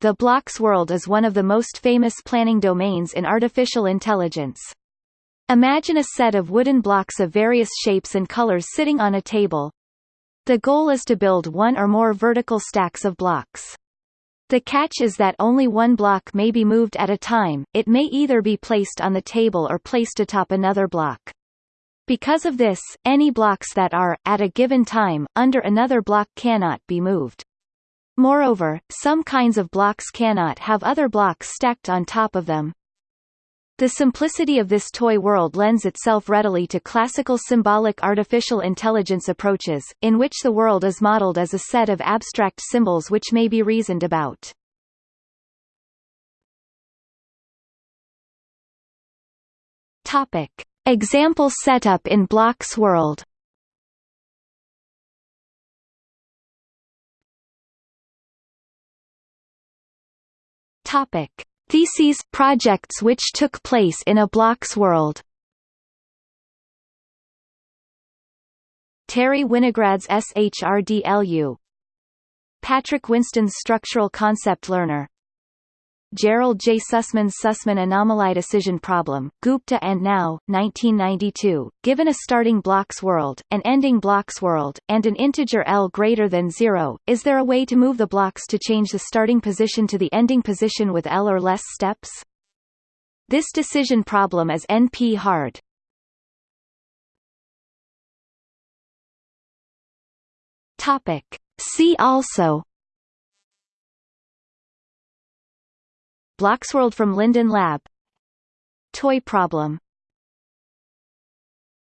the blocks world is one of the most famous planning domains in artificial intelligence. Imagine a set of wooden blocks of various shapes and colors sitting on a table. The goal is to build one or more vertical stacks of blocks. The catch is that only one block may be moved at a time, it may either be placed on the table or placed atop another block. Because of this, any blocks that are, at a given time, under another block cannot be moved. Moreover, some kinds of blocks cannot have other blocks stacked on top of them, the simplicity of this toy world lends itself readily to classical symbolic artificial intelligence approaches, in which the world is modeled as a set of abstract symbols which may be reasoned about. Topic. Example setup in Blocks world Topic. Theses projects which took place in a blocks world. Terry Winograd's SHRDLU Patrick Winston's Structural Concept Learner Gerald J. Sussman's Sussman anomaly decision problem, Gupta and Nau, 1992, given a starting blocks world, an ending blocks world, and an integer L greater than zero, is there a way to move the blocks to change the starting position to the ending position with L or less steps? This decision problem is NP-hard. Topic. See also Blocksworld from Linden Lab. Toy problem